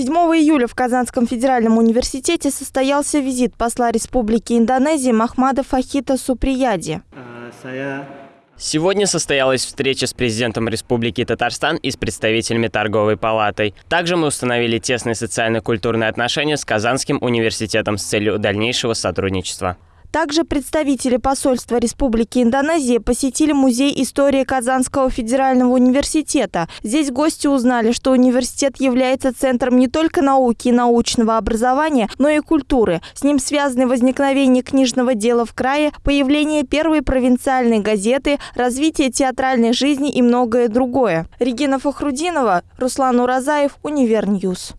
7 июля в Казанском федеральном университете состоялся визит посла Республики Индонезии Махмада Фахита Суприяди. Сегодня состоялась встреча с президентом Республики Татарстан и с представителями торговой палатой. Также мы установили тесные социально-культурные отношения с Казанским университетом с целью дальнейшего сотрудничества. Также представители посольства Республики Индонезия посетили Музей истории Казанского федерального университета. Здесь гости узнали, что университет является центром не только науки и научного образования, но и культуры. С ним связаны возникновение книжного дела в крае, появление первой провинциальной газеты, развитие театральной жизни и многое другое. Регина Фахрудинова, Руслан Уразаев, Univer News.